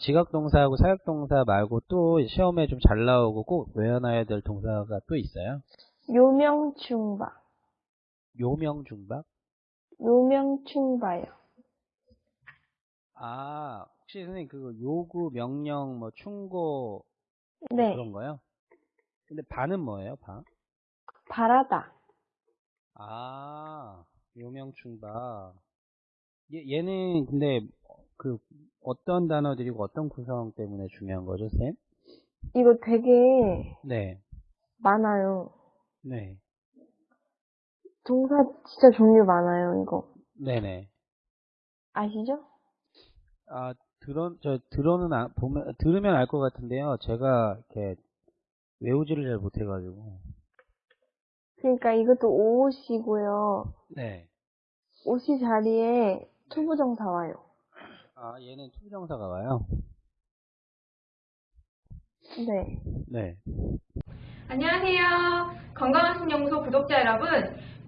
지각동사하고 사역동사 말고 또 시험에 좀 잘 나오고 꼭 외워놔야 될 동사가 또 있어요? 요명충바. 요명중박? 요명충바요. 아, 혹시 선생님 그 요구, 명령, 뭐 충고 네. 그런 거요? 근데 바는 뭐예요, 바? 바라다. 아, 요명충박. 얘, 얘는 근데 그 어떤 단어들이고 어떤 구성 때문에 중요한 거죠, 쌤? 이거 되게 네, 많아요. 네, 동사 진짜 종류 많아요, 이거. 네네. 아시죠? 아, 들어, 저, 들어는, 아, 보면, 들으면 알 것 같은데요. 제가, 이렇게, 외우지를 잘 못해가지고. 그러니까 이것도 OC고요. 네. OC 자리에 to부정사 와요. 아, 얘는 to부정사가 와요? 네. 네. 안녕하세요. 건강한 신연구소 구독자 여러분.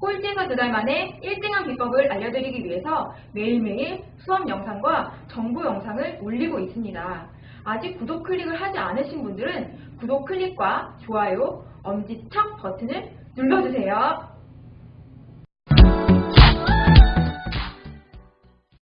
꼴찌에서 두 달 만에 1등한 비법을 알려드리기 위해서 매일매일 수업 영상과 정보 영상을 올리고 있습니다. 아직 구독 클릭을 하지 않으신 분들은 구독 클릭과 좋아요, 엄지척 버튼을 눌러주세요.